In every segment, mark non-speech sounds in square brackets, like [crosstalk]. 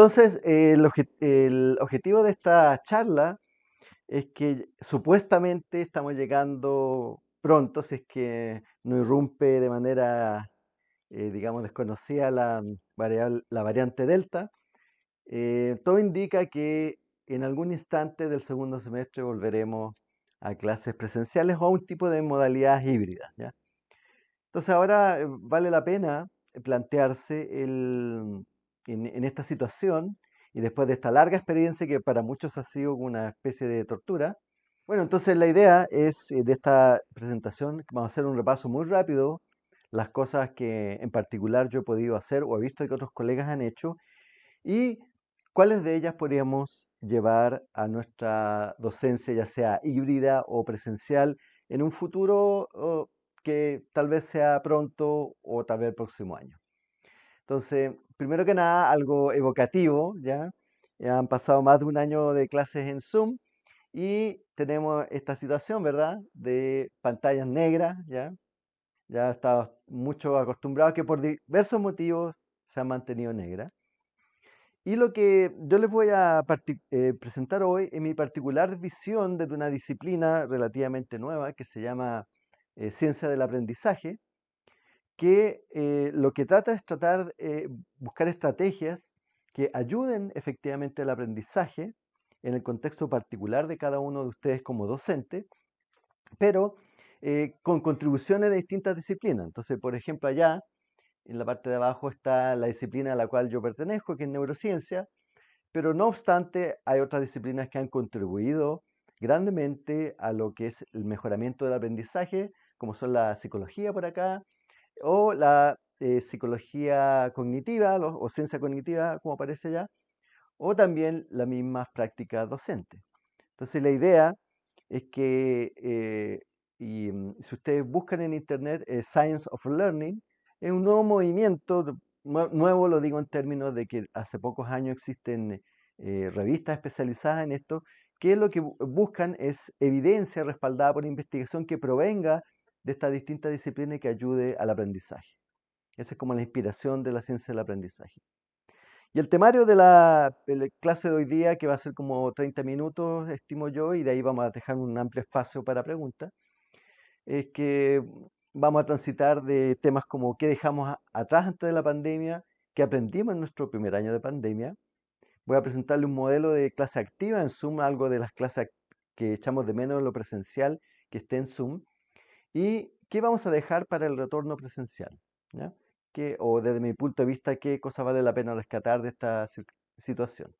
Entonces, el, obje- el objetivo de esta charla es que supuestamente estamos llegando pronto, si es que no irrumpe de manera, eh, digamos, desconocida la, variable- la variante Delta. Eh, todo indica que en algún instante del segundo semestre volveremos a clases presenciales o a un tipo de modalidades híbridas. Entonces ahora eh, vale la pena plantearse el, en, esta situación y después de esta larga experiencia que para muchos ha sido una especie de tortura. Bueno, entonces la idea es eh, de esta presentación, vamos a hacer un repaso muy rápido, las cosas que en particular yo he podido hacer o he visto que otros colegas han hecho y cuáles de ellas podríamos llevar a nuestra docencia, ya sea híbrida o presencial, en un futuro que tal vez sea pronto o tal vez el próximo año. Entonces, primero que nada, algo evocativo, ¿ya? Ya han pasado más de un año de clases en Zoom y tenemos esta situación, ¿verdad? De pantallas negras, ¿ya? Ya estamos mucho acostumbrados que por diversos motivos se han mantenido negras. Y lo que yo les voy a eh, presentar hoy es mi particular visión desde una disciplina relativamente nueva que se llama eh, ciencia del aprendizaje, que eh, lo que trata es tratar eh, buscar estrategias que ayuden efectivamente al aprendizaje en el contexto particular de cada uno de ustedes como docente, pero eh, con contribuciones de distintas disciplinas. Entonces, por ejemplo, allá en la parte de abajo está la disciplina a la cual yo pertenezco, que es neurociencia, pero no obstante hay otras disciplinas que han contribuido grandemente a lo que es el mejoramiento del aprendizaje, como son la psicología por acá, o la eh, psicología cognitiva o ciencia cognitiva, como aparece allá, o también las mismas prácticas docentes. Entonces la idea es que, eh, y, mm, si ustedes buscan en internet eh, Science of Learning, es un nuevo movimiento, nuevo lo digo en términos de que hace pocos años existen eh, revistas especializadas en esto, que lo que bu- buscan es evidencia respaldada por investigación que provenga de estas distintas disciplinas y que ayude al aprendizaje. Esa es como la inspiración de la ciencia del aprendizaje. Y el temario de la, clase de hoy día, que va a ser como 30 minutos, estimo yo, y de ahí vamos a dejar un amplio espacio para preguntas, es que vamos a transitar de temas como qué dejamos atrás antes de la pandemia, qué aprendimos en nuestro primer año de pandemia. Voy a presentarle un modelo de clase activa en Zoom, algo de las clases que echamos de menos en lo presencial, que esté en Zoom. ¿Y qué vamos a dejar para el retorno presencial? ¿ya? ¿Qué- o desde mi punto de vista, qué cosa vale la pena rescatar de esta situación?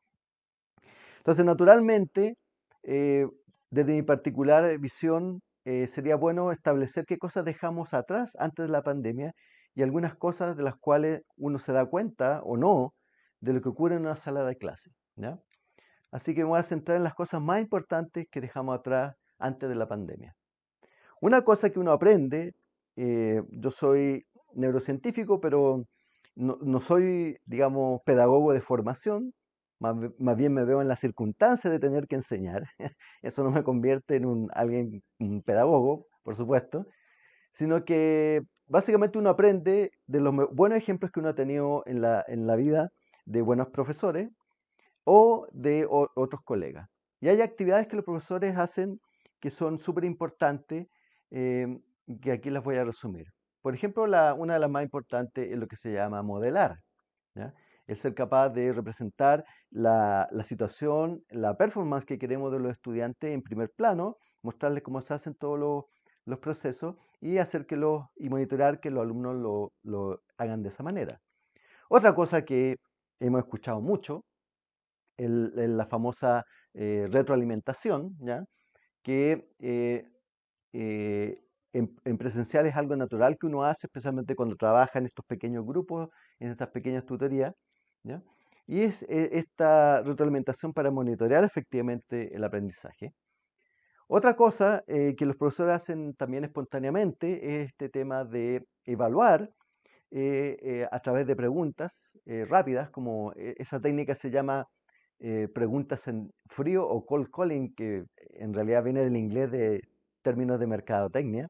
Entonces, naturalmente, eh, desde mi particular visión, eh, sería bueno establecer qué cosas dejamos atrás antes de la pandemia y algunas cosas de las cuales uno se da cuenta o no de lo que ocurre en una sala de clase. Así que me voy a centrar en las cosas más importantes que dejamos atrás antes de la pandemia. Una cosa que uno aprende, eh, yo soy neurocientífico, pero no, soy, digamos, pedagogo de formación, más, bien me veo en la circunstancia de tener que enseñar. [laughs] Eso no me convierte en un, alguien, pedagogo, por supuesto, sino que básicamente uno aprende de los buenos ejemplos que uno ha tenido en la, vida de buenos profesores o de otros colegas. Y hay actividades que los profesores hacen que son súper importantes, em, que aquí las voy a resumir. Por ejemplo, una de las más importantes es lo que se llama modelar. El ser capaz de representar la, situación, la performance que queremos de los estudiantes en primer plano, mostrarles cómo se hacen todos los, procesos y hacer que los, y monitorar que los alumnos lo, lo hagan de esa manera. Otra cosa que hemos escuchado mucho el- la famosa eh, retroalimentación, que eh, eh, en, en presencial es algo natural que uno hace, especialmente cuando trabaja en estos pequeños grupos, en estas pequeñas tutorías. Y es eh, esta retroalimentación para monitorear efectivamente el aprendizaje. Otra cosa eh, que los profesores hacen también espontáneamente es este tema de evaluar eh, a través de preguntas rápidas, como esa técnica se llama preguntas en frío o cold calling, que en realidad viene del inglés de términos de mercadotecnia,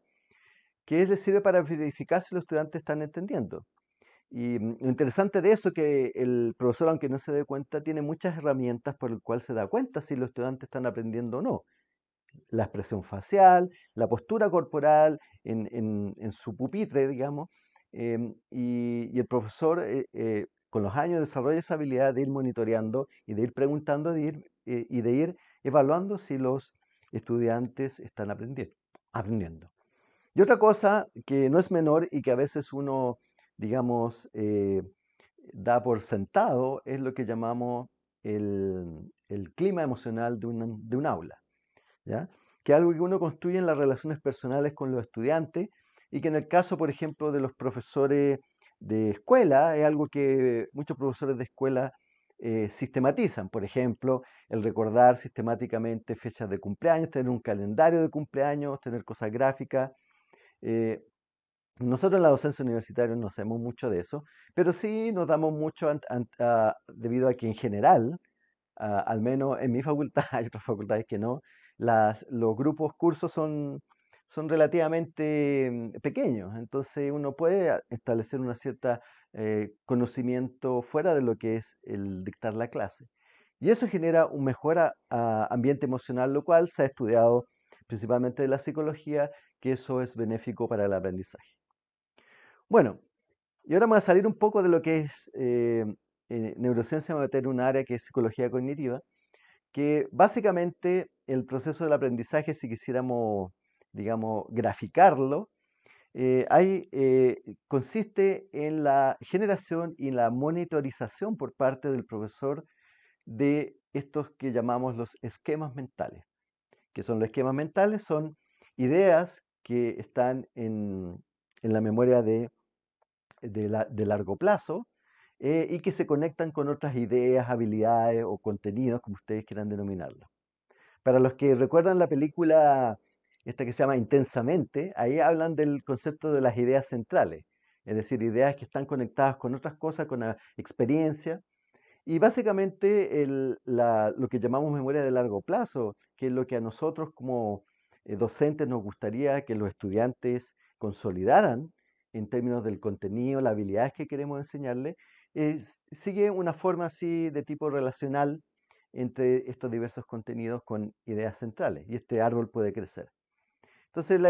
que es, le sirve para verificar si los estudiantes están entendiendo. Y mm, lo interesante de eso es que el profesor, aunque no se dé cuenta, tiene muchas herramientas por el cual se da cuenta si los estudiantes están aprendiendo o no. La expresión facial, la postura corporal en, su pupitre, digamos, em, y, el profesor eh, eh, con los años desarrolla esa habilidad de ir monitoreando y de ir preguntando eh, y de ir evaluando si los estudiantes están aprendiendo, aprendiendo. Y otra cosa que no es menor y que a veces uno, digamos, eh, da por sentado es lo que llamamos el, clima emocional de un, de un aula, ¿ya? Que es algo que uno construye en las relaciones personales con los estudiantes y que en el caso, por ejemplo, de los profesores de escuela, es algo que muchos profesores de escuela eh, sistematizan. Por ejemplo, el recordar sistemáticamente fechas de cumpleaños, tener un calendario de cumpleaños, tener cosas gráficas. eh, nosotros en la docencia universitaria no hacemos mucho de eso, pero sí nos damos mucho ant- a- debido a que en general, a- al menos en mi facultad, [laughs] hay otras facultades que no, las, los grupos cursos son, son relativamente mm, pequeños, entonces uno puede a- establecer una cierta eh, conocimiento fuera de lo que es el dictar la clase. Y eso genera un mejor ambiente emocional, lo cual se ha estudiado principalmente de la psicología, que eso es benéfico para el aprendizaje. Bueno, y ahora vamos a salir un poco de lo que es eh, eh, neurociencia, vamos a meter un área que es psicología cognitiva, que básicamente el proceso del aprendizaje, si quisiéramos, digamos, graficarlo, eh, eh, consiste en la generación y la monitorización por parte del profesor de estos que llamamos los esquemas mentales. ¿Qué son los esquemas mentales? Son ideas que están en, en la memoria de de largo plazo eh, y que se conectan con otras ideas, habilidades o contenidos, como ustedes quieran denominarlo. Para los que recuerdan la película, esta que se llama Intensamente, ahí hablan del concepto de las ideas centrales, es decir, ideas que están conectadas con otras cosas, con la experiencia. Y básicamente lo que llamamos memoria de largo plazo, que es lo que a nosotros como eh, docentes nos gustaría que los estudiantes consolidaran en términos del contenido, las habilidades que queremos enseñarles, es- sigue una forma así de tipo relacional entre estos diversos contenidos con ideas centrales y este árbol puede crecer. Entonces,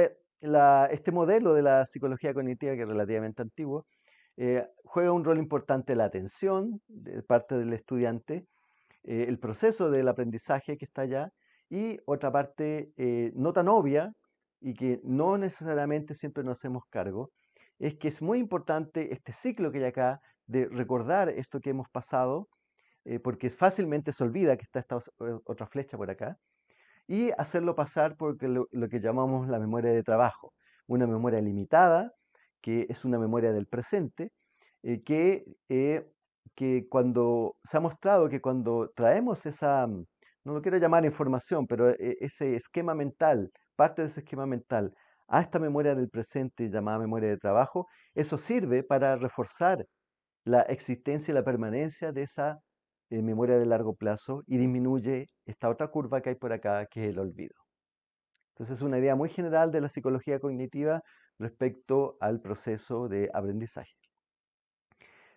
este modelo de la psicología cognitiva, que es relativamente antiguo, eh, juega un rol importante la atención de parte del estudiante, eh, el proceso del aprendizaje que está allá y otra parte eh, no tan obvia y que no necesariamente siempre nos hacemos cargo, es que es muy importante este ciclo que hay acá de recordar esto que hemos pasado, porque fácilmente se olvida que está esta otra flecha por acá, y hacerlo pasar por lo, que llamamos la memoria de trabajo, una memoria limitada, que es una memoria del presente, eh, que, eh, que cuando se ha mostrado que cuando traemos esa, mm, no lo quiero llamar información, pero eh, ese esquema mental, parte de ese esquema mental, a esta memoria del presente llamada memoria de trabajo, eso sirve para reforzar la existencia y la permanencia de esa eh, memoria de largo plazo y disminuye esta otra curva que hay por acá, que es el olvido. Entonces es una idea muy general de la psicología cognitiva respecto al proceso de aprendizaje.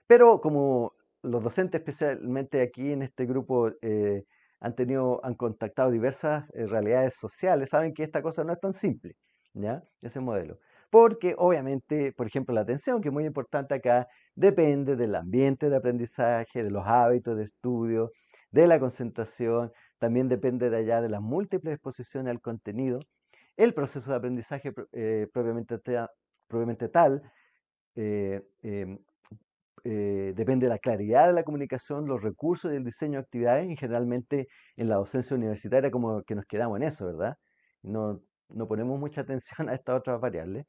Pero como los docentes, especialmente aquí en este grupo, eh, han tenido, han contactado diversas eh, realidades sociales, saben que esta cosa no es tan simple, ¿ya? Ese modelo. Porque obviamente, por ejemplo, la atención, que es muy importante acá, depende del ambiente de aprendizaje, de los hábitos de estudio, de la concentración, también depende de allá de las múltiples exposiciones al contenido. El proceso de aprendizaje eh, propiamente tal eh, em, eh, depende de la claridad de la comunicación, los recursos y el diseño de actividades, y generalmente en la docencia universitaria como que nos quedamos en eso, ¿verdad? No, no ponemos mucha [laughs] atención a estas otras variables.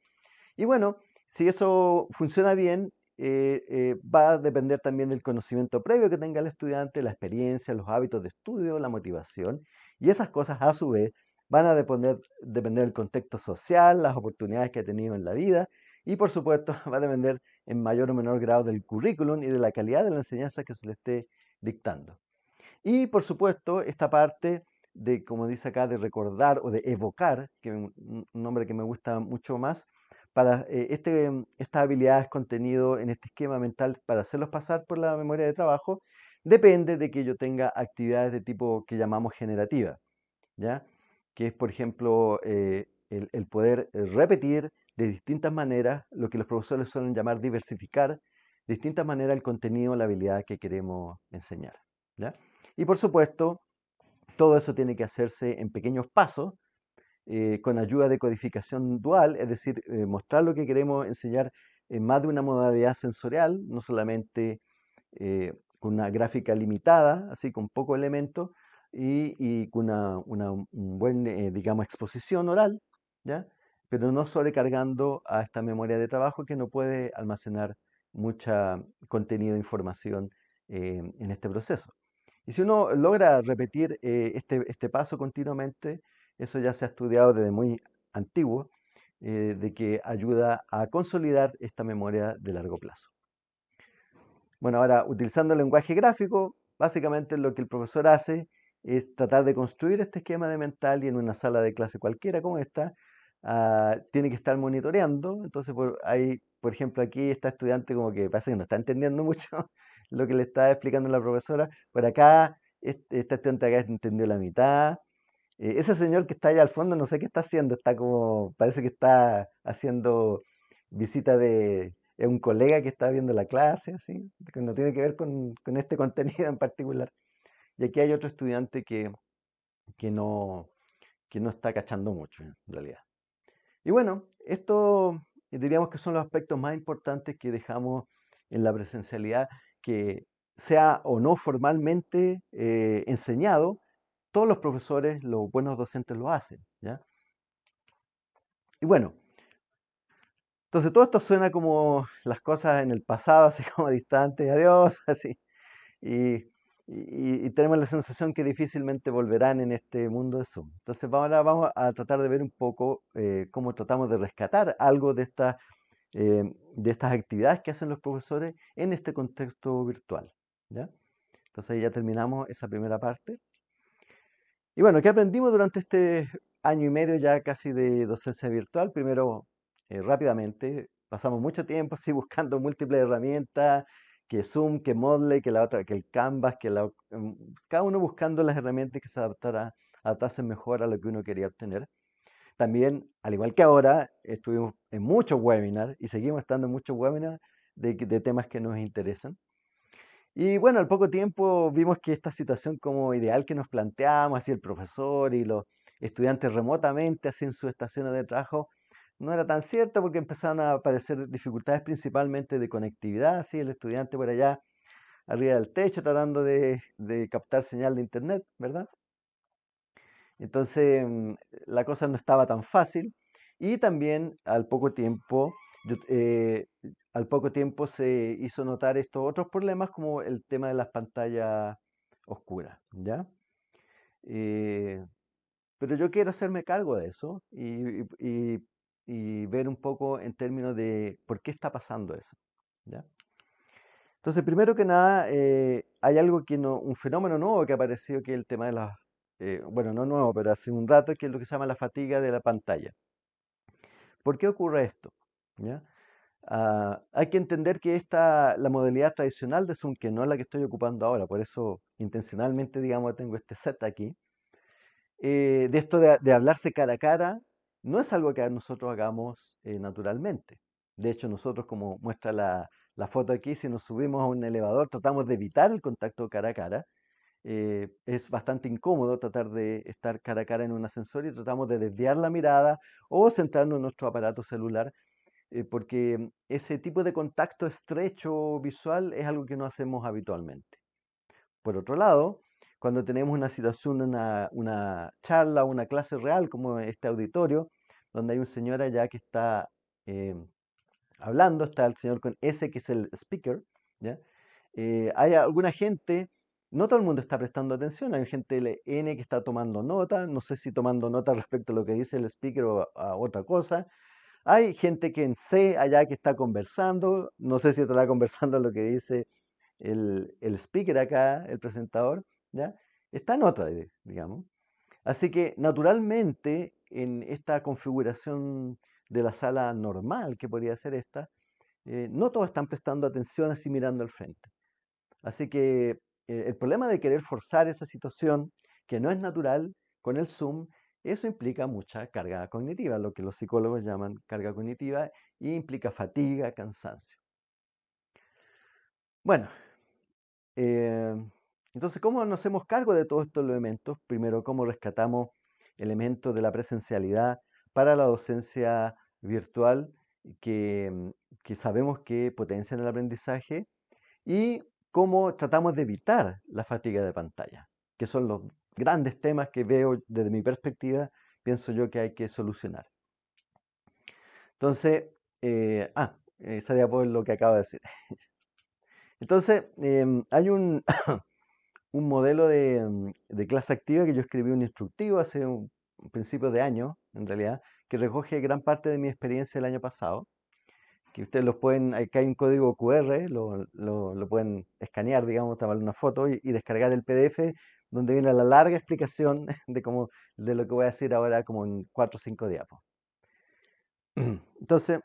Y bueno, si eso funciona bien, eh, eh, va a depender también del conocimiento previo que tenga el estudiante, la experiencia, los hábitos de estudio, la motivación, y esas cosas a su vez van a depender, depender del contexto social, las oportunidades que ha tenido en la vida, y por supuesto [laughs] va a depender en mayor o menor grado del currículum y de la calidad de la enseñanza que se le esté dictando. Y por supuesto, esta parte de, como dice acá, de recordar o de evocar, que es un nombre que me gusta mucho más, para eh, este, estas habilidades contenido en este esquema mental para hacerlos pasar por la memoria de trabajo, depende de que yo tenga actividades de tipo que llamamos generativa, ¿ya? Que es, por ejemplo, eh, el, poder repetir de distintas maneras lo que los profesores suelen llamar diversificar, de distintas maneras el contenido, la habilidad que queremos enseñar, ¿ya? Y por supuesto, todo eso tiene que hacerse en pequeños pasos, eh, con ayuda de codificación dual, es decir, eh, mostrar lo que queremos enseñar en más de una modalidad sensorial, no solamente eh, con una gráfica limitada, así con pocos elementos, y, con una, buena, digamos, exposición oral, ¿ya? pero no sobrecargando a esta memoria de trabajo que no puede almacenar mucha contenido información en este proceso. Y si uno logra repetir este, este paso continuamente, eso ya se ha estudiado desde muy antiguo, eh, de que ayuda a consolidar esta memoria de largo plazo. Bueno, ahora utilizando el lenguaje gráfico, básicamente lo que el profesor hace es tratar de construir este esquema de mental y en una sala de clase cualquiera como esta, ah, tiene que estar monitoreando. Entonces, por, hay, por ejemplo, aquí está estudiante como que parece que no está entendiendo [laughs] mucho lo que le está explicando la profesora. Por acá, este, este estudiante acá entendió la mitad, eh, ese señor que está allá al fondo, no sé qué está haciendo, está como, parece que está haciendo visita de, un colega que está viendo la clase, así, que no tiene que ver con, este [laughs] contenido en particular. Y aquí hay otro estudiante que, que, no, que no está cachando mucho, en realidad. Y bueno, esto diríamos que son los aspectos más importantes que dejamos en la presencialidad, que sea o no formalmente eh, enseñado, todos los profesores, los buenos docentes lo hacen. ¿ya? Y bueno, entonces todo esto suena como las cosas en el pasado, [laughs] así como distantes, adiós, [laughs] así. Y, tenemos la sensación que difícilmente volverán en este mundo de Zoom. Entonces ahora vamos a tratar de ver un poco eh, cómo tratamos de rescatar algo de, esta, eh, de estas actividades que hacen los profesores en este contexto virtual. ¿ya? Entonces ya terminamos esa primera parte. Y bueno, ¿qué aprendimos durante este año y medio ya casi de docencia virtual? Primero, eh, rápidamente, pasamos mucho tiempo así buscando múltiples herramientas, que Zoom, que Moodle, que la otra, que el Canvas, que la, mm, cada uno buscando las herramientas que se adaptara, adaptasen mejor a lo que uno quería obtener. También, al igual que ahora, estuvimos en muchos webinars y seguimos estando en muchos webinars de temas que nos interesan. Y bueno, al poco tiempo vimos que esta situación como ideal que nos planteamos, así el profesor y los estudiantes remotamente, así en sus estaciones de trabajo, no era tan cierto porque empezaron a aparecer dificultades principalmente de conectividad, así el estudiante por allá arriba del techo tratando de, captar señal de internet, ¿verdad? Entonces mm, la cosa no estaba tan fácil y también al poco tiempo eh, al poco tiempo se hizo notar estos otros problemas como el tema de las pantallas oscuras, ¿ya? Eh, pero yo quiero hacerme cargo de eso y, ver un poco en términos de por qué está pasando eso, ¿ya? Entonces, primero que nada, eh, hay algo que no, un fenómeno nuevo que ha aparecido, que es el tema de las, bueno, no nuevo, pero hace un rato, que es lo que se llama la fatiga de la pantalla. ¿Por qué ocurre esto? ¿Ya? Ah, hay que entender que esta, la modalidad tradicional de Zoom, que no es la que estoy ocupando ahora, por eso intencionalmente, digamos, tengo este set aquí, eh, de esto de, hablarse cara a cara, no es algo que nosotros hagamos eh, naturalmente. De hecho, nosotros, como muestra la, foto aquí, si nos subimos a un elevador, tratamos de evitar el contacto cara a cara. Eh, es bastante incómodo tratar de estar cara a cara en un ascensor y tratamos de desviar la mirada o centrarnos en nuestro aparato celular eh, porque ese tipo de contacto estrecho visual es algo que no hacemos habitualmente. Por otro lado, cuando tenemos una situación, una, una charla, una clase real como este auditorio, donde hay un señor allá que está eh, hablando, está el señor con S que es el speaker, ¿ya? Eh, hay alguna gente, no todo el mundo está prestando atención, hay gente N que está tomando nota, no sé si tomando nota respecto a lo que dice el speaker o a otra cosa, hay gente que en C allá que está conversando, no sé si estará [laughs] conversando lo que dice el, speaker acá, el presentador, ¿ya? Está en otra, digamos. Así que naturalmente en esta configuración de la sala normal, que podría ser esta, eh, no todos están prestando atención así mirando al frente. Así que eh, el problema de querer forzar esa situación, que no es natural, con el Zoom, eso implica mucha carga cognitiva, lo que los psicólogos llaman carga cognitiva, y implica fatiga, cansancio. Bueno, eh, entonces, ¿cómo nos hacemos cargo de todos estos elementos? Primero, ¿cómo rescatamos elementos de la presencialidad para la docencia virtual que, que sabemos que potencian el aprendizaje? Y cómo tratamos de evitar la fatiga de pantalla, que son los grandes temas que veo desde mi perspectiva, pienso yo que hay que solucionar. Entonces, eh, ah, esa diapositiva es lo que acabo de decir. [laughs] Entonces, em, hay un, [coughs] un modelo de, de, clase activa que yo escribí un instructivo hace un, principio de año, en realidad, que recoge gran parte de mi experiencia el año pasado, que ustedes los pueden, acá hay un código QR, lo, lo, pueden escanear, digamos, tomar una foto y, descargar el PDF donde viene la larga explicación [laughs] de, cómo, de lo que voy a decir ahora como en cuatro o cinco diapos. [clears throat] Entonces,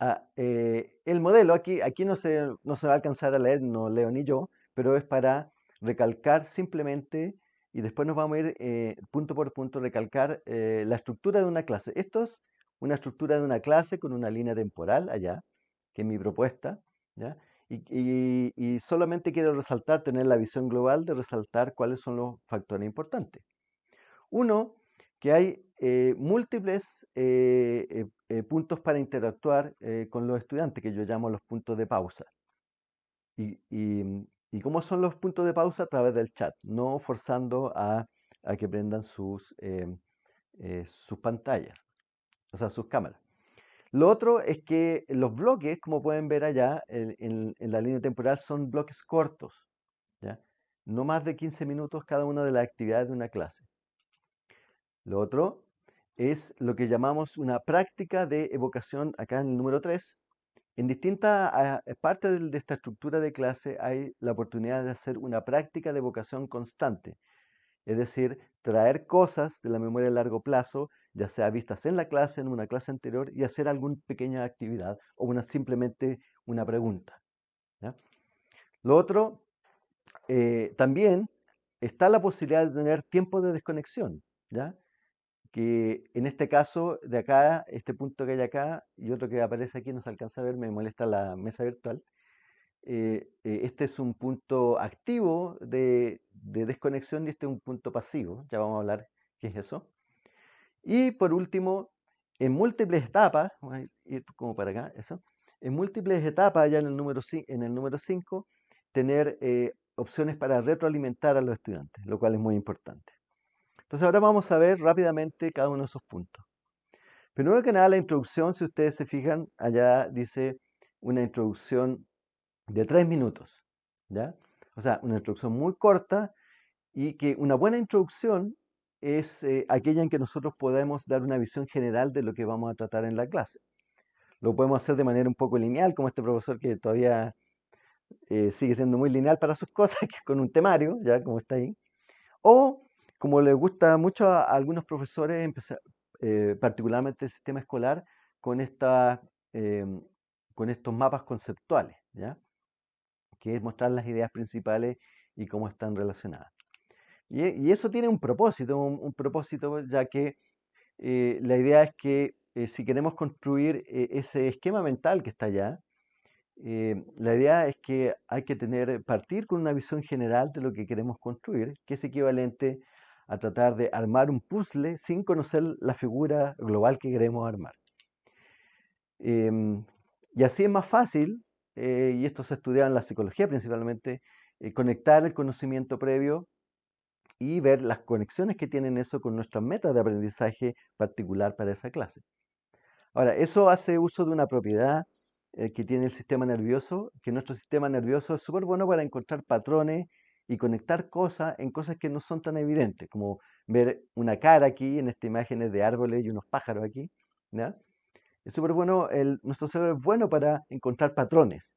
ah, eh, el modelo aquí, aquí no, se, no se va a alcanzar a leer, no leo ni yo, pero es para recalcar simplemente, y después nos vamos a ir eh, punto por punto, recalcar eh, la estructura de una clase. Esto es una estructura de una clase con una línea temporal allá, que es mi propuesta, ¿ya? Y, solamente quiero resaltar, tener la visión global de resaltar cuáles son los factores importantes. Uno, que hay eh, múltiples eh, eh, puntos para interactuar con los estudiantes, que yo llamo los puntos de pausa. Y, y, cómo son los puntos de pausa? A través del chat, no forzando a, que prendan sus, sus pantallas, o sea, sus cámaras. Lo otro es que los bloques, como pueden ver allá en, la línea temporal, son bloques cortos, no más de 15 minutos cada una de las actividades de una clase. Lo otro es lo que llamamos una práctica de evocación, acá en el número 3. En distintas ah, partes de esta estructura de clase hay la oportunidad de hacer una práctica de evocación constante, es decir, traer cosas de la memoria a largo plazo ya sea vistas en la clase, en una clase anterior, y hacer alguna pequeña actividad o una, simplemente una pregunta. Lo otro, eh, también está la posibilidad de tener tiempo de desconexión, ¿ya? que en este caso, de acá, este punto que hay acá y otro que aparece aquí, no se alcanza a ver, me molesta la mesa virtual. Eh, eh, este es un punto activo de, de, desconexión y este es un punto pasivo. Ya vamos a hablar qué es eso. Y por último, en múltiples etapas, vamos a ir como para acá, eso, en múltiples etapas, ya en el número, en el número 5, tener eh, opciones para retroalimentar a los estudiantes, lo cual es muy importante. Entonces ahora vamos a ver rápidamente cada uno de esos puntos. Primero que nada, la introducción, si ustedes se fijan, allá dice una introducción de tres minutos, ¿ya? O sea, una introducción muy corta y que una buena introducción es eh, aquella en que nosotros podemos dar una visión general de lo que vamos a tratar en la clase. Lo podemos hacer de manera un poco lineal, como este profesor que todavía eh, sigue siendo muy lineal para sus [laughs] cosas, que con un temario, ya como está ahí. O, como le gusta mucho a, algunos profesores, empezar, eh, particularmente el sistema escolar, con, esta, em, con estos mapas conceptuales, ¿ya? que es mostrar las ideas principales y cómo están relacionadas. Y, eso tiene un propósito, un, propósito ya que eh, la idea es que eh, si queremos construir eh, ese esquema mental que está allá, la idea es que hay que tener, partir con una visión general de lo que queremos construir, que es equivalente a tratar de armar un puzzle sin conocer la figura global que queremos armar. Em, y así es más fácil, y esto se estudia en la psicología principalmente, conectar el conocimiento previo y ver las conexiones que tienen eso con nuestras metas de aprendizaje particular para esa clase. Ahora, eso hace uso de una propiedad eh, que tiene el sistema nervioso, que nuestro sistema nervioso es súper bueno para encontrar patrones y conectar cosas en cosas que no son tan evidentes, como ver una cara aquí en esta imagen de árboles y unos pájaros aquí. Es súper bueno, el, nuestro cerebro es bueno para encontrar patrones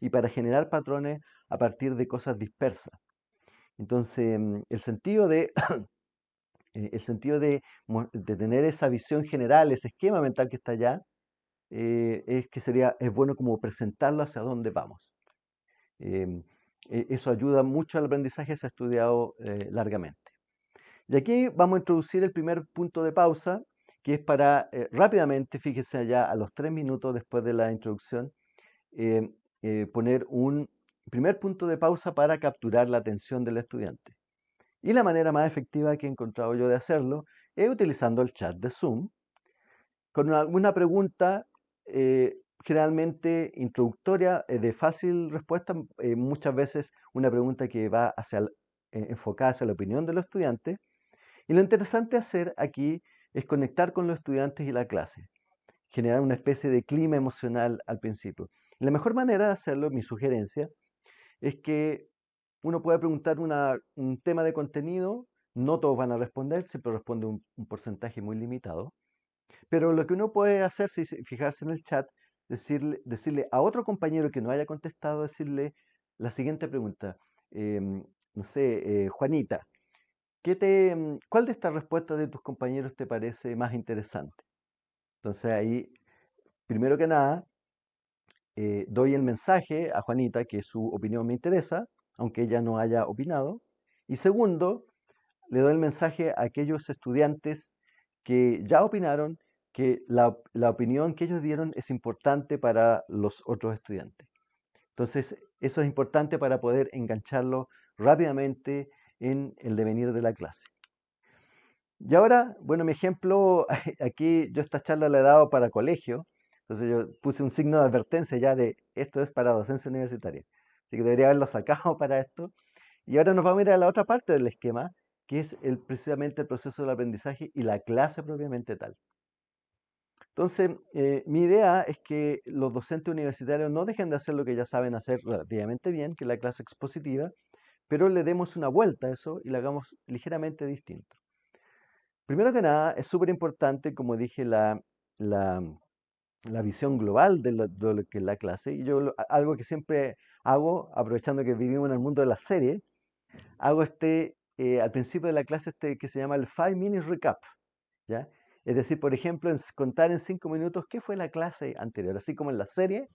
y para generar patrones a partir de cosas dispersas. Entonces, mm, el sentido de [coughs] eh, el sentido de, tener esa visión general, ese esquema mental que está allá, eh, es que sería, es bueno como presentarlo hacia dónde vamos. Em, e, eso ayuda mucho al aprendizaje, se ha estudiado eh, largamente. Y aquí vamos a introducir el primer punto de pausa, que es para rápidamente, fíjese allá, a los tres minutos después de la introducción, em, poner un primer punto de pausa para capturar la atención del estudiante. Y la manera más efectiva que he encontrado yo de hacerlo es utilizando el chat de Zoom con alguna pregunta eh, generalmente introductoria, eh, de fácil respuesta, eh, muchas veces una pregunta que va hacia, enfocada hacia la opinión de los estudiantes. Y lo interesante hacer aquí es conectar con los estudiantes y la clase, generar una especie de clima emocional al principio. la mejor manera de hacerlo, mi sugerencia, es que uno puede preguntar un tema de contenido, no todos van a responder, siempre responde un, porcentaje muy limitado. Pero lo que uno puede hacer, si fijarse en el chat, decirle, decirle a otro compañero que no haya contestado, decirle la siguiente pregunta. Em, no sé, eh, Juanita, ¿qué te, em, ¿cuál de estas respuestas de tus compañeros te parece más interesante? Entonces ahí, primero que nada, eh, doy el mensaje a Juanita que su opinión me interesa, aunque ella no haya opinado. Y segundo, le doy el mensaje a aquellos estudiantes que ya opinaron que la, opinión que ellos dieron es importante para los otros estudiantes. Entonces, eso es importante para poder engancharlo rápidamente en el devenir de la clase. Y ahora, bueno, mi ejemplo, [laughs] aquí yo esta charla la he dado para colegio, entonces yo puse un signo de advertencia ya de esto es para docencia universitaria. Así que debería haberlo sacado [laughs] para esto. Y ahora nos vamos a ir a la otra parte del esquema, que es precisamente el proceso del aprendizaje y la clase propiamente tal. Entonces, eh, mi idea es que los docentes universitarios no dejen de hacer lo que ya saben hacer relativamente bien, que es la clase expositiva, pero le demos una vuelta a eso y la hagamos ligeramente distinto. Primero que nada, es súper importante, como dije, la, la, visión global de lo, que es la clase. Y yo algo que siempre hago, aprovechando que vivimos en el mundo de la serie, hago este, eh, al principio de la clase, este que se llama el Five Minutes Recap. ¿ya? Es decir, por ejemplo, contar en cinco minutos qué fue la clase anterior, así como en la serie,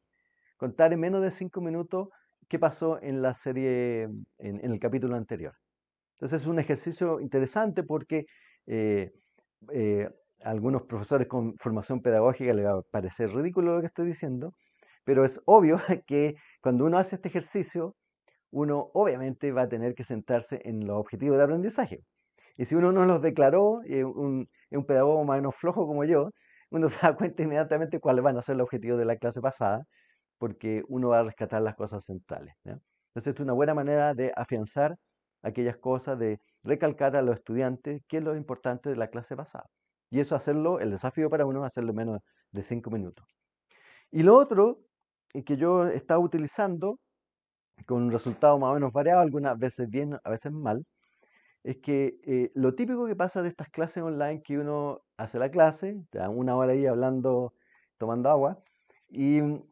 contar en menos de cinco minutos qué pasó en la serie, en, el capítulo anterior. Entonces es un ejercicio interesante porque eh, eh, algunos profesores con formación pedagógica les va a parecer ridículo lo que estoy diciendo, pero es obvio [laughs] que cuando uno hace este ejercicio, uno obviamente va a tener que centrarse en los objetivos de aprendizaje. Y si uno no los declaró, y un, pedagogo más o menos flojo como yo, uno [laughs] se da cuenta inmediatamente cuáles van a ser los objetivos de la clase pasada, porque uno va a rescatar las cosas centrales. Entonces, es una buena manera de afianzar aquellas cosas, de recalcar a los estudiantes qué es lo importante de la clase pasada. Y eso hacerlo, el desafío para uno hacerlo menos de cinco minutos. Y lo otro que yo he estado utilizando con un resultado más o menos variado, algunas veces bien, a veces mal, es que eh, lo típico que pasa de estas clases online, que uno hace la clase, te una hora ahí hablando, tomando agua, y mm,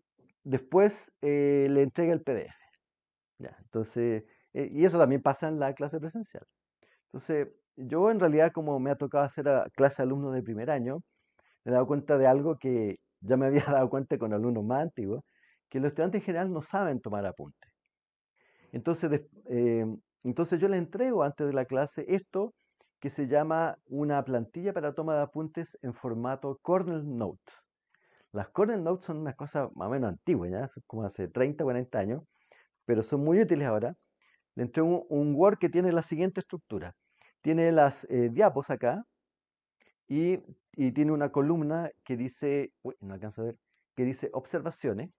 después eh, le entrega el PDF. Ya, entonces, eh, y eso también pasa en la clase presencial. Entonces, yo en realidad como me ha tocado hacer clase alumnos de primer año, me he dado cuenta de algo que ya me había [laughs] dado cuenta con alumnos más antiguos, que los estudiantes en general no saben tomar apuntes. Entonces, eh, entonces yo les entrego antes de la clase esto que se llama una plantilla para toma de apuntes en formato Cornell Notes. Las Cornell Notes son una cosa más o menos antigua, ¿ya? Son como hace 30 o 40 años, pero son muy útiles ahora. Le entrego un, Word que tiene la siguiente estructura. Tiene las eh, diapos acá y, tiene una columna que dice, no alcanzo a ver, que dice observaciones,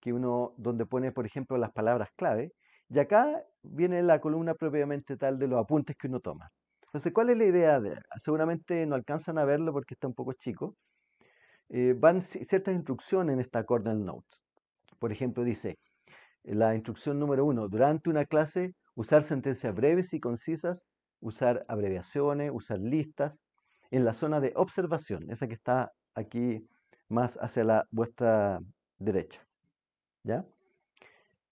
que uno, donde pone, por ejemplo, las palabras clave, y acá viene la columna propiamente tal de los apuntes que uno toma. Entonces, ¿cuál es la idea? De, seguramente no alcanzan a verlo porque está un poco chico. Eh, van ciertas instrucciones en esta Cornell Note. Por ejemplo, dice, la instrucción número uno, durante una clase, usar sentencias breves y concisas, usar abreviaciones, usar listas, en la zona de observación, esa que está aquí más hacia la vuestra derecha. ¿Ya?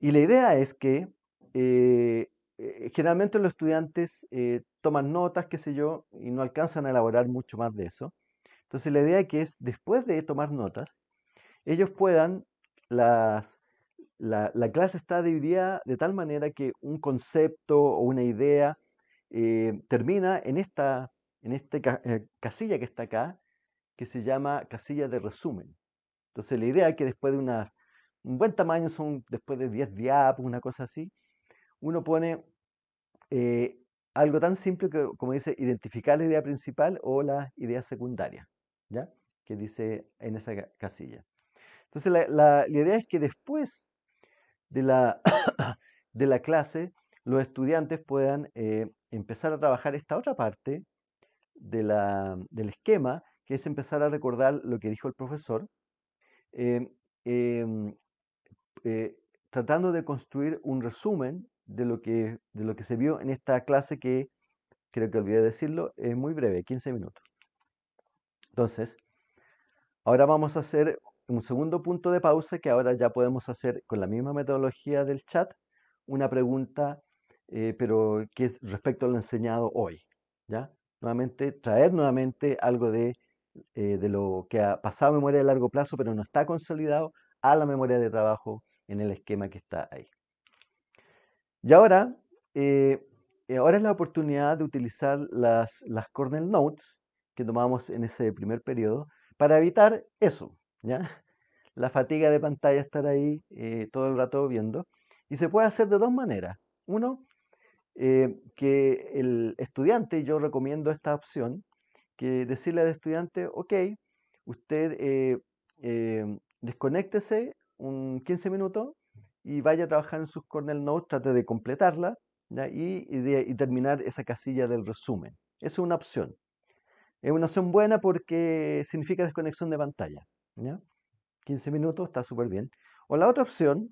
Y la idea es que eh, eh, generalmente los estudiantes eh, toman notas, qué sé yo, y no alcanzan a elaborar mucho más de eso. Entonces la idea que es, después de tomar notas, ellos puedan, las, la, clase está dividida de tal manera que un concepto o una idea eh, termina en esta, en este casilla que está acá, que se llama casilla de resumen. Entonces la idea es que después de una, un buen tamaño, son después de 10 diapos, una cosa así, uno pone eh, algo tan simple que, como dice, identificar la idea principal o la idea secundaria, ¿ya? Que dice en esa casilla. Entonces, la, idea es que después de la, [coughs] de la clase, los estudiantes puedan eh, empezar a trabajar esta otra parte de la, del esquema, que es empezar a recordar lo que dijo el profesor, em, em, eh, tratando de construir un resumen de lo que, de lo que se vio en esta clase que, creo que olvidé decirlo, es muy breve, 15 minutos. Entonces, ahora vamos a hacer un segundo punto de pausa que ahora ya podemos hacer con la misma metodología del chat, una pregunta, eh, pero que es respecto a lo enseñado hoy. ¿ya? Nuevamente, traer nuevamente algo de, eh, de lo que ha pasado memoria de largo plazo, pero no está consolidado a la memoria de trabajo en el esquema que está ahí. Y ahora, eh, ahora es la oportunidad de utilizar las, las Cornell Notes que tomamos en ese primer periodo para evitar eso, ¿ya? La fatiga de pantalla, estar ahí eh, todo el rato viendo. Y se puede hacer de dos maneras. Uno, eh, que el estudiante, y yo recomiendo esta opción, que decirle al estudiante, ok, usted desconéctese un 15 minutos y vaya a trabajar en sus Cornell Notes, trate de completarla Y, y, terminar esa casilla del resumen. Esa es una opción. Es una opción buena porque significa desconexión de pantalla. 15 minutos está súper bien. O la otra opción,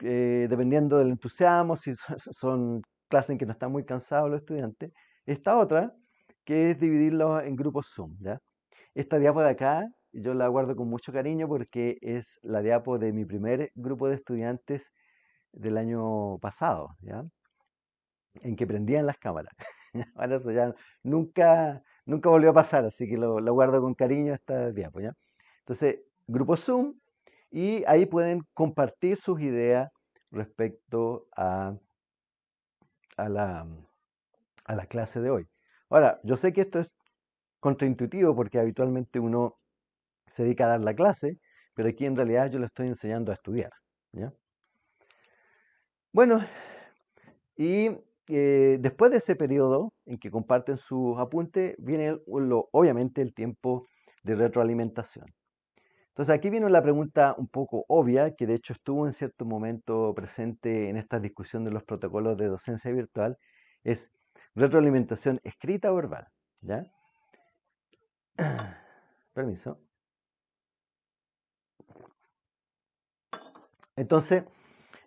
eh, dependiendo del entusiasmo, si son [laughs] clases en que no están muy cansados los estudiantes, esta otra, que es dividirlos en grupos Zoom. ¿ya? Esta diapo de acá yo la guardo con mucho cariño porque es la diapo de mi primer grupo de estudiantes del año pasado, ¿ya? En que prendían las cámaras. [laughs] Ahora eso ya nunca, nunca volvió a pasar, así que lo, guardo con cariño esta diapo, ¿ya? Entonces, grupo Zoom, y ahí pueden compartir sus ideas respecto la, a la clase de hoy. Ahora, yo sé que esto es contraintuitivo porque habitualmente uno se dedica a dar la clase, pero aquí en realidad yo le estoy enseñando a estudiar. Bueno, y eh, después de ese periodo en que comparten sus apuntes, viene obviamente el tiempo de retroalimentación. Entonces aquí viene la pregunta un poco obvia, que de hecho estuvo en cierto momento presente en esta discusión de los protocolos de docencia virtual, es retroalimentación escrita o verbal. ¿ya? [clears throat] Permiso. Entonces,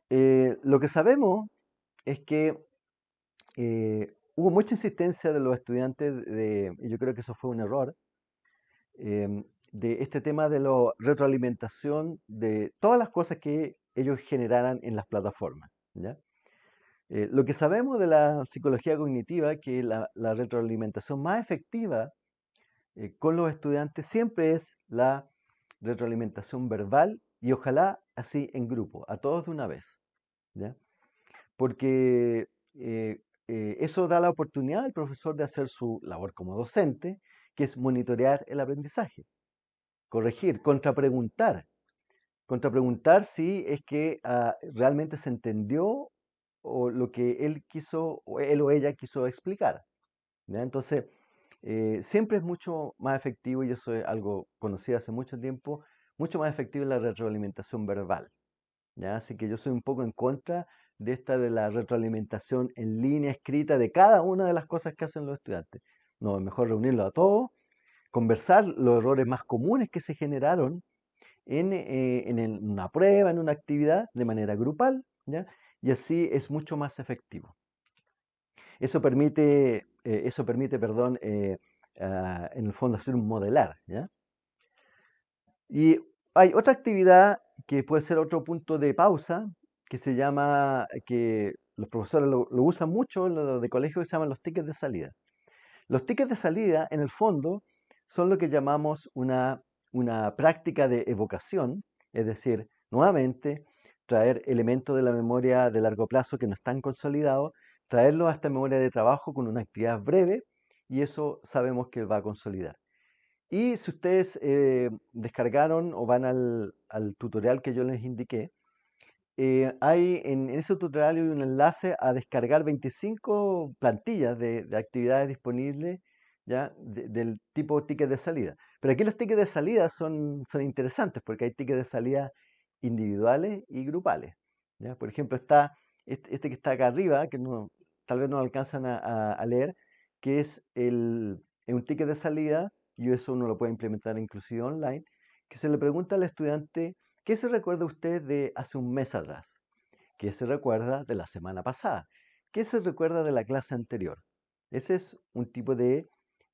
eh, lo que sabemos es que eh, hubo mucha insistencia de los estudiantes, y yo creo que eso fue un error, em, de este tema de la retroalimentación de todas las cosas que ellos generaran en las plataformas. Eh, lo que sabemos de la psicología cognitiva, que la, retroalimentación más efectiva con los estudiantes siempre es la retroalimentación verbal y ojalá así en grupo, a todos de una vez. Porque eh, eh, eso da la oportunidad al profesor de hacer su labor como docente, que es monitorear el aprendizaje, corregir, contrapreguntar. Contrapreguntar si es que ah, realmente se entendió o lo que él quiso, o él o ella quiso explicar. Entonces, eh, siempre es mucho más efectivo, y eso es algo conocido hace mucho tiempo, mucho más efectiva la retroalimentación verbal. ¿ya? Así que yo soy un poco en contra de esta de la retroalimentación en línea escrita de cada una de las cosas que hacen los estudiantes. No, es mejor reunirlo a todos, conversar los errores más comunes que se generaron en, eh, en una prueba, en una actividad, de manera grupal, ¿ya? y así es mucho más efectivo. Eso permite, eh, eso permite perdón, eh, ah, en el fondo hacer un modelar. ¿ya? Y hay otra actividad que puede ser otro punto de pausa, que se llama, que los profesores lo, usan mucho, lo de colegio que se llaman los tickets de salida. Los tickets de salida, en el fondo, son lo que llamamos una, una práctica de evocación, es decir, nuevamente, traer elementos de la memoria de largo plazo que no están consolidados, traerlos a esta memoria de trabajo con una actividad breve y eso sabemos que va a consolidar. Y si ustedes eh, descargaron o van al, tutorial que yo les indiqué, eh, hay en, ese tutorial hay un enlace a descargar 25 plantillas de, actividades disponibles ¿ya? del tipo ticket de salida. Pero aquí los tickets de salida son, son interesantes porque hay tickets de salida individuales y grupales. ¿ya? Por ejemplo, está este, este, que está acá arriba, que no, tal vez no alcanzan a, leer, que es el, un ticket de salida, y eso uno lo puede implementar inclusive online, que se le pregunta al estudiante, ¿qué se recuerda usted de hace un mes atrás? ¿Qué se recuerda de la semana pasada? ¿Qué se recuerda de la clase anterior? Ese es un tipo de,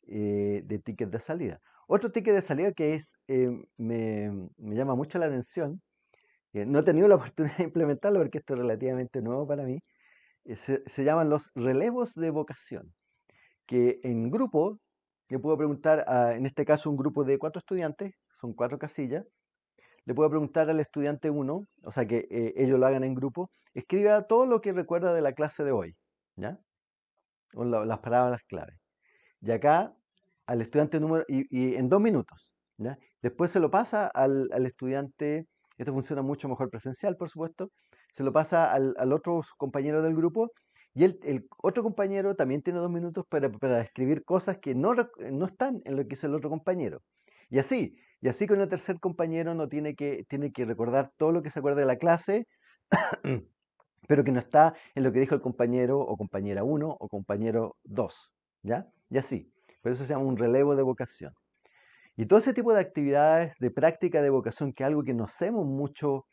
eh, de ticket de salida. Otro ticket de salida que es, eh, me, me, llama mucho la atención no he tenido la [laughs] oportunidad de implementarlo porque esto es relativamente nuevo para mí, eh, se, llaman los relevos de vocación, que en grupo, le puedo preguntar, a, en este caso un grupo de cuatro estudiantes, son cuatro casillas, le puedo preguntar al estudiante uno, o sea que eh, ellos lo hagan en grupo, escriba todo lo que recuerda de la clase de hoy, ¿ya? O las palabras clave. Y acá, al estudiante número, y, en dos minutos, ¿ya? Después se lo pasa al, al estudiante esto funciona mucho mejor presencial, por supuesto. Se lo pasa al, otro compañero del grupo y el, otro compañero también tiene dos minutos para, para escribir cosas que no, no, están en lo que hizo el otro compañero. Y así, y así con el tercer compañero no tiene que, tiene que recordar todo lo que se acuerda de la clase, [clears throat] pero que no está en lo que dijo el compañero o compañera 1 o compañero 2. ¿Ya? Y así. Por eso se llama un relevo de vocación. Y todo ese tipo de actividades de práctica de vocación, que es algo que no hacemos mucho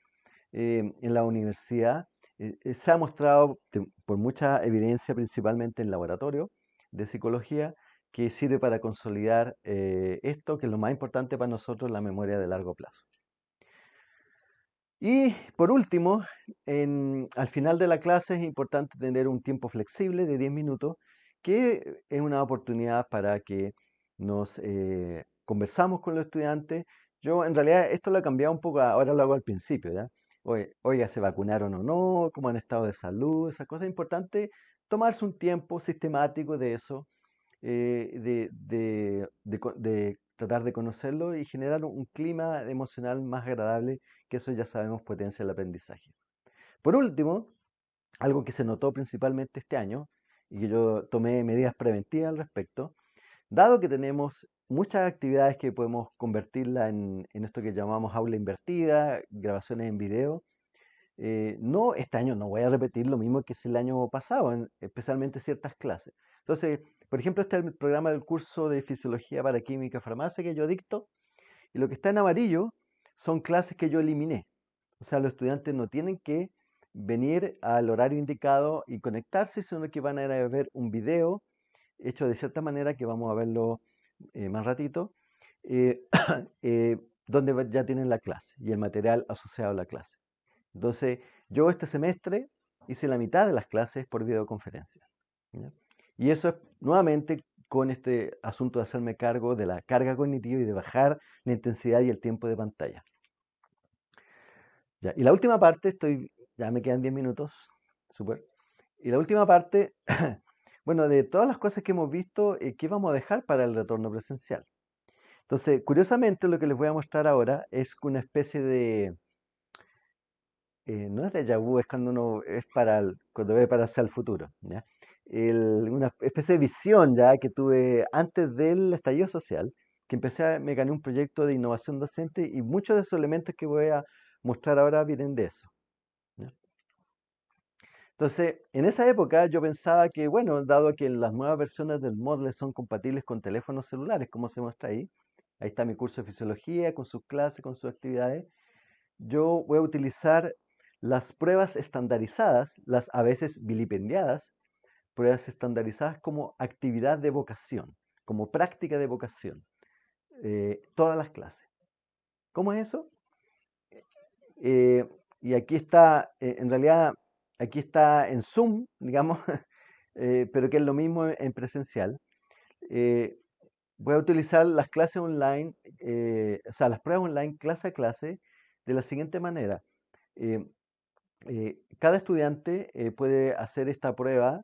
eh, en la universidad, eh, eh, se ha mostrado por mucha evidencia, principalmente en laboratorio de psicología, que sirve para consolidar esto, que es lo más importante para nosotros, la memoria de largo plazo. Y por último, al final de la clase es importante tener un tiempo flexible de 10 minutos, que es una oportunidad para que nos conversamos con los estudiantes. Yo en realidad esto lo he cambiado un poco, ahora lo hago al principio, ¿ya? Oiga, ¿se vacunaron o no? ¿Cómo han estado de salud? Esas cosas importantes. Tomarse un tiempo sistemático de eso, eh, de, tratar de conocerlo y generar un clima emocional más agradable, que eso ya sabemos potencia el aprendizaje. Por último, algo que se notó principalmente este año y que yo tomé medidas preventivas al respecto, dado que tenemos muchas actividades que podemos convertirla en, esto que llamamos aula invertida, grabaciones en video. Eh, no, este año no voy a repetir lo mismo que es el año pasado, especialmente ciertas clases. Entonces, por ejemplo, este es el programa del curso de Fisiología para Química Farmacia que yo dicto, y lo que está en amarillo son clases que yo eliminé. O sea, los estudiantes no tienen que venir al horario indicado y conectarse, sino que van a ver un video hecho de cierta manera que vamos a verlo eh, más ratito, eh, [clears throat] eh, donde ya tienen la clase y el material asociado a la clase. Entonces, yo este semestre hice la mitad de las clases por videoconferencia. Y eso es nuevamente con este asunto de hacerme cargo de la carga cognitiva y de bajar la intensidad y el tiempo de pantalla. Y la última parte, estoy, ya me quedan 10 minutos, súper. Y la última parte [clears throat] Bueno, de todas las cosas que hemos visto, eh, ¿qué vamos a dejar para el retorno presencial? Entonces, curiosamente, lo que les voy a mostrar ahora es una especie de, eh, no es de vu, es cuando uno es para cuando ve para hacia el futuro, una especie de visión ya que tuve antes del estallido social, que empecé a, me gané un proyecto de innovación docente y muchos de esos elementos que voy a mostrar ahora vienen de eso. Entonces, en esa época yo pensaba que, bueno, dado que las nuevas versiones del Moodle son compatibles con teléfonos celulares, como se muestra ahí, ahí está mi curso de fisiología, con sus clases, con sus actividades, yo voy a utilizar las pruebas estandarizadas, las a veces vilipendiadas, pruebas estandarizadas como actividad de vocación, como práctica de vocación, eh, todas las clases. ¿Cómo es eso? Eh, y aquí está, eh, en realidad, aquí está en Zoom, digamos, [laughs] eh, pero que es lo mismo en presencial. Eh, voy a utilizar las clases online, o sea, las pruebas online clase a clase de la siguiente manera. cada estudiante puede hacer esta prueba,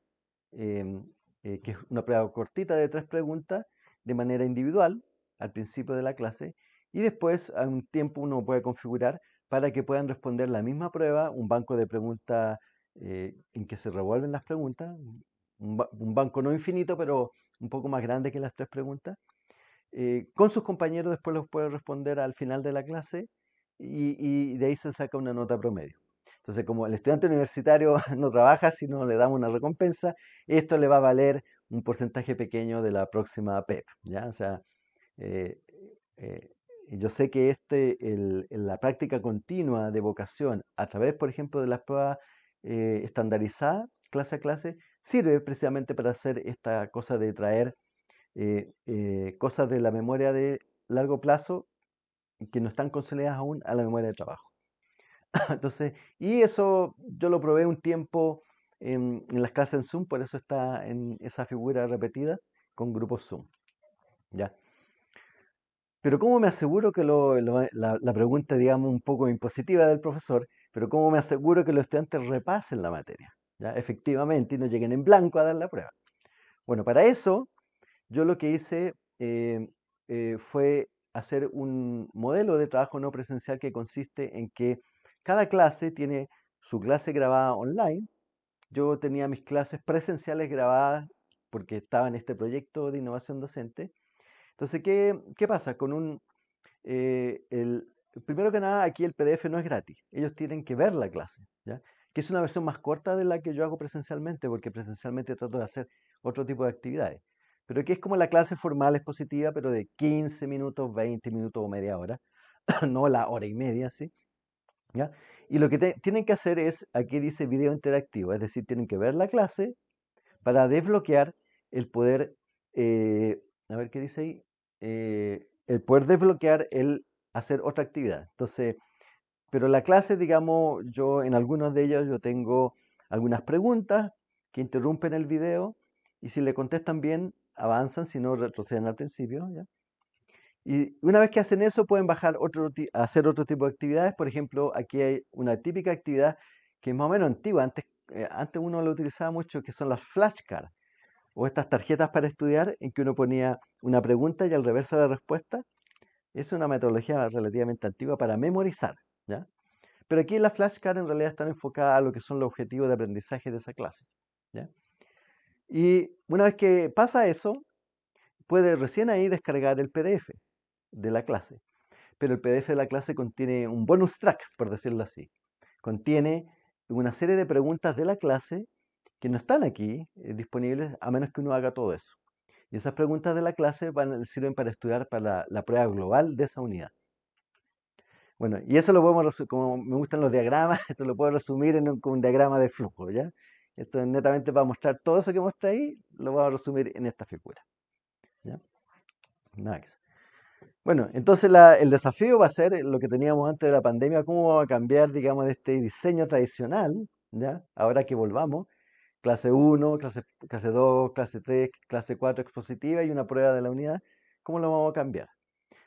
em, que es una prueba cortita de tres preguntas, de manera individual al principio de la clase y después a un tiempo uno puede configurar para que puedan responder la misma prueba, un banco de preguntas eh, en que se revuelven las preguntas, un, banco no infinito, pero un poco más grande que las tres preguntas. Eh, con sus compañeros después los puede responder al final de la clase y, de ahí se saca una nota promedio. Entonces, como el estudiante universitario [laughs] no trabaja, si no le damos una recompensa, esto le va a valer un porcentaje pequeño de la próxima PEP. ¿ya? O sea, eh, eh, yo sé que este, el, la práctica continua de vocación a través, por ejemplo, de las pruebas eh, estandarizadas, clase a clase, sirve precisamente para hacer esta cosa de traer cosas de la memoria de largo plazo que no están consolidadas aún a la memoria de trabajo. [laughs] Entonces, y eso yo lo probé un tiempo en, las clases en Zoom, por eso está en esa figura repetida con grupos Zoom. ¿Ya? Pero ¿cómo me aseguro que la, pregunta, digamos, un poco impositiva del profesor, pero cómo me aseguro que los estudiantes repasen la materia, ¿ya? efectivamente, y no lleguen en blanco a dar la prueba? Bueno, para eso yo lo que hice eh, eh, fue hacer un modelo de trabajo no presencial que consiste en que cada clase tiene su clase grabada online, yo tenía mis clases presenciales grabadas porque estaba en este proyecto de innovación docente. Entonces, ¿qué, pasa? Con un, eh, el, primero que nada, aquí el PDF no es gratis. Ellos tienen que ver la clase, ¿ya? que es una versión más corta de la que yo hago presencialmente, porque presencialmente trato de hacer otro tipo de actividades. Pero aquí es como la clase formal expositiva, pero de 15 minutos, 20 minutos o media hora, [clears throat] no la hora y media, ¿sí? ¿Ya? Y lo que tienen que hacer es, aquí dice video interactivo, es decir, tienen que ver la clase para desbloquear el poder, eh, a ver qué dice ahí, eh, el poder desbloquear el hacer otra actividad. Entonces, pero la clase, digamos, yo en algunos de ellos yo tengo algunas preguntas que interrumpen el video y si le contestan bien, avanzan, si no, retroceden al principio. Y una vez que hacen eso, pueden bajar otro, hacer otro tipo de actividades. Por ejemplo, aquí hay una típica actividad que es más o menos antigua. Antes, eh, antes uno lo utilizaba mucho, que son las flashcards o estas tarjetas para estudiar en que uno ponía una pregunta y al reverso la respuesta. Es una metodología relativamente antigua para memorizar. ¿ya? Pero aquí las flashcards en realidad están enfocadas a lo que son los objetivos de aprendizaje de esa clase. ¿ya? Y una vez que pasa eso, puede recién ahí descargar el PDF de la clase. Pero el PDF de la clase contiene un bonus track, por decirlo así. Contiene una serie de preguntas de la clase que no están aquí eh, disponibles a menos que uno haga todo eso. Y esas preguntas de la clase van, sirven para estudiar para la, prueba global de esa unidad. Bueno, y eso lo podemos, como me gustan los diagramas, [laughs] esto lo puedo resumir en un, diagrama de flujo, ¿ya? Esto es netamente para mostrar todo eso que mostré ahí, lo voy a resumir en esta figura. ¿ya? Bueno, entonces el desafío va a ser lo que teníamos antes de la pandemia, cómo vamos a cambiar, digamos, de este diseño tradicional, ¿ya? Ahora que volvamos, clase 1, clase, clase 2, clase 3, clase 4 expositiva y una prueba de la unidad, ¿cómo lo vamos a cambiar?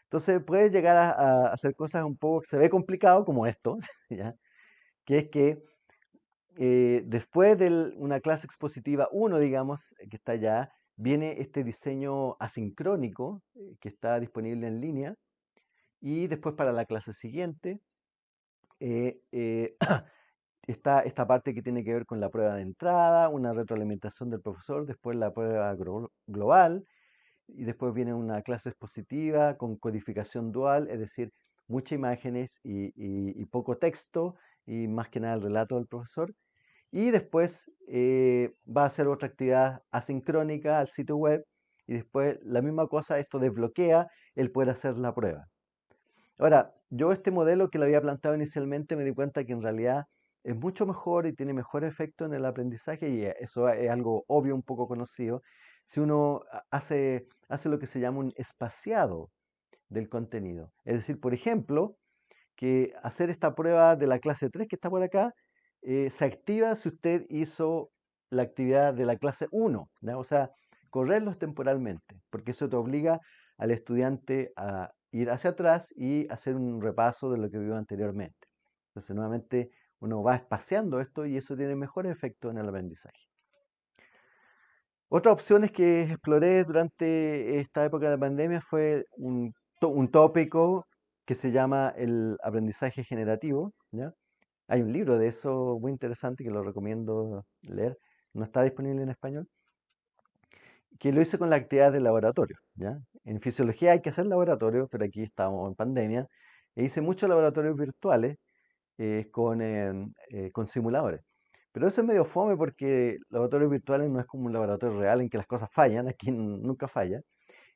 Entonces puede llegar a, hacer cosas un poco que se ve complicado, como esto, [laughs] ¿ya? Que es que eh, después de una clase expositiva 1, digamos, que está ya, viene este diseño asincrónico eh, que está disponible en línea y después para la clase siguiente eh, eh, [clears throat] está esta parte que tiene que ver con la prueba de entrada, una retroalimentación del profesor, después la prueba global y después viene una clase expositiva con codificación dual, es decir, muchas imágenes y poco texto y más que nada el relato del profesor y después eh, va a hacer otra actividad asincrónica al sitio web y después la misma cosa, esto desbloquea el poder hacer la prueba. Ahora, yo este modelo que lo había planteado inicialmente me di cuenta que en realidad es mucho mejor y tiene mejor efecto en el aprendizaje y eso es algo obvio, un poco conocido, si uno hace, hace lo que se llama un espaciado del contenido. Es decir, por ejemplo, que hacer esta prueba de la clase 3 que está por acá eh, se activa si usted hizo la actividad de la clase 1, o sea, correrlos temporalmente, porque eso te obliga al estudiante a ir hacia atrás y hacer un repaso de lo que vio anteriormente. Entonces, nuevamente, uno va espaciando esto y eso tiene mejor efecto en el aprendizaje. Otra opción que exploré durante esta época de pandemia fue un, tópico que se llama el aprendizaje generativo. Hay un libro de eso muy interesante que lo recomiendo leer. No está disponible en español. Que lo hice con la actividad de laboratorio. En fisiología hay que hacer laboratorio, pero aquí estamos en pandemia. E hice muchos laboratorios virtuales con, em, eh, simuladores. Pero eso es medio fome porque laboratorios virtuales no es como un laboratorio real en que las cosas fallan, [laughs] aquí nunca falla.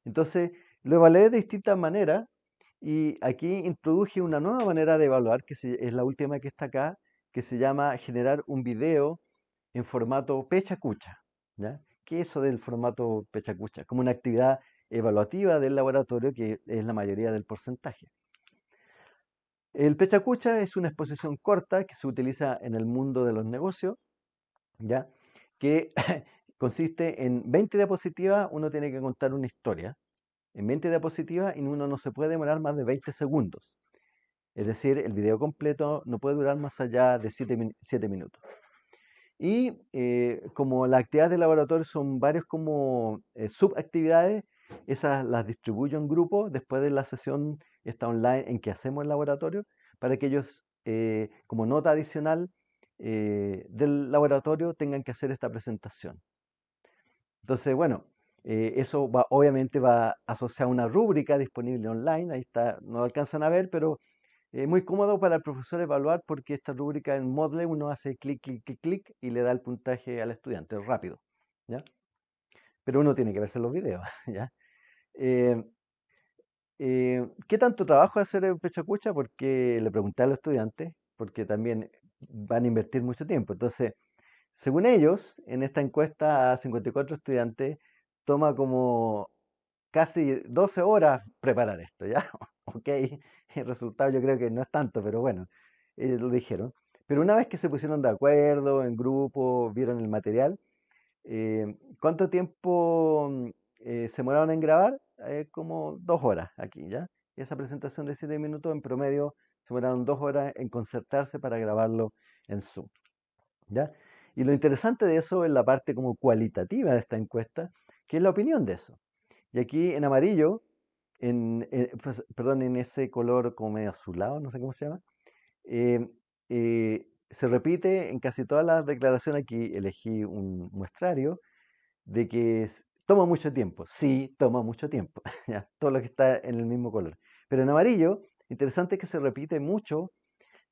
Entonces lo evalué de distintas maneras y aquí introduje una nueva manera de evaluar, que es la última que está acá, que se llama generar un video en formato pecha-cucha. ¿ya? ¿Qué es eso del formato pecha-cucha? Como una actividad evaluativa del laboratorio que es la mayoría del porcentaje. El pechacucha es una exposición corta que se utiliza en el mundo de los negocios, ¿ya? que [laughs] consiste en 20 diapositivas, uno tiene que contar una historia. En 20 diapositivas y uno no se puede demorar más de 20 segundos. Es decir, el video completo no puede durar más allá de 7, minutos. Y eh, como las actividades de laboratorio son varios como eh, subactividades, esas las distribuyo en grupos después de la sesión esta online en que hacemos el laboratorio, para que ellos, eh, como nota adicional eh, del laboratorio, tengan que hacer esta presentación. Entonces, bueno, eh, eso obviamente va asociado a una rúbrica disponible online, ahí está, no alcanzan a ver, pero es muy cómodo para el profesor evaluar porque esta rúbrica en Moodle uno hace clic, clic, clic, clic y le da el puntaje al estudiante, rápido, ¿ya? Pero uno tiene que verse los videos, [laughs] ¿ya? ¿Qué tanto trabajo hacer en Pechacucha? Porque le pregunté a los estudiantes, porque también van a invertir mucho tiempo. Entonces, según ellos, en esta encuesta a 54 estudiantes, toma como casi 12 horas preparar esto, ¿ya? [laughs] ok, el resultado yo creo que no es tanto, pero bueno, ellos lo dijeron. Pero una vez que se pusieron de acuerdo en grupo, vieron el material, eh, ¿cuánto tiempo eh, se demoraron en grabar? Eh, como dos horas aquí, ¿ya? esa presentación de siete minutos en promedio se demoraron dos horas en concertarse para grabarlo en Zoom, ¿ya? Y lo interesante de eso es la parte como cualitativa de esta encuesta, que es la opinión de eso. Y aquí en amarillo, en, pues, perdón, en ese color como medio azulado, no sé cómo se llama, eh, eh, se repite en casi todas las declaraciones, aquí elegí un muestrario, de que Toma mucho tiempo, sí, toma mucho tiempo, [laughs] todo lo que está en el mismo color. Pero en amarillo, interesante que se repite mucho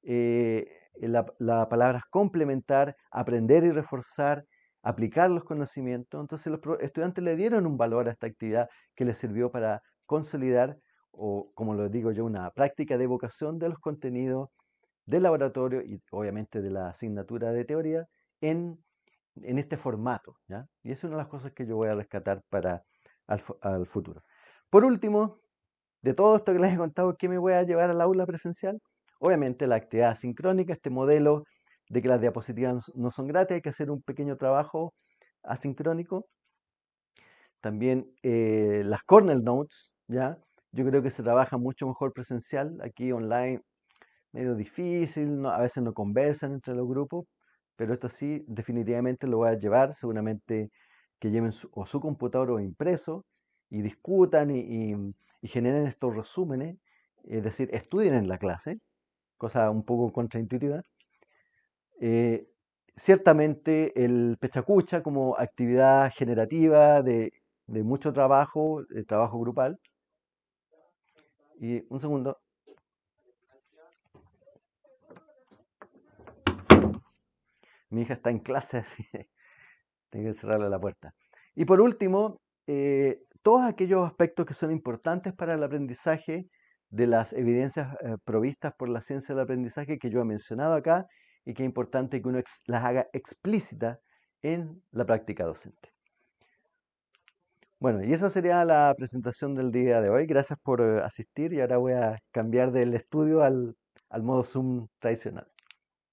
eh, la, la, palabra complementar, aprender y reforzar, aplicar los conocimientos. Entonces los estudiantes le dieron un valor a esta actividad que les sirvió para consolidar, o como lo digo yo, una práctica de evocación de los contenidos del laboratorio y obviamente de la asignatura de teoría en en este formato. ¿ya? Y es una de las cosas que yo voy a rescatar para al, futuro. Por último, de todo esto que les he contado, ¿qué me voy a llevar al aula presencial? Obviamente la actividad sincrónica, este modelo de que las diapositivas no son gratis, hay que hacer un pequeño trabajo asincrónico. También eh, las Cornell Notes, ¿ya? Yo creo que se trabaja mucho mejor presencial, aquí online medio difícil, a veces no conversan entre los grupos, pero esto sí, definitivamente lo voy a llevar, seguramente que lleven su, o su computador o impreso y discutan y, generen estos resúmenes, es decir, estudien en la clase, cosa un poco contraintuitiva. Eh, ciertamente el pechacucha como actividad generativa de, de mucho trabajo, de trabajo grupal. Y un segundo. Mi hija está en clase, [laughs] así tengo que cerrarle la puerta. Y por último, eh, todos aquellos aspectos que son importantes para el aprendizaje de las evidencias eh, provistas por la ciencia del aprendizaje que yo he mencionado acá y que es importante que uno las haga explícitas en la práctica docente. Bueno, y esa sería la presentación del día de hoy. Gracias por eh, asistir y ahora voy a cambiar del estudio al, al modo Zoom tradicional.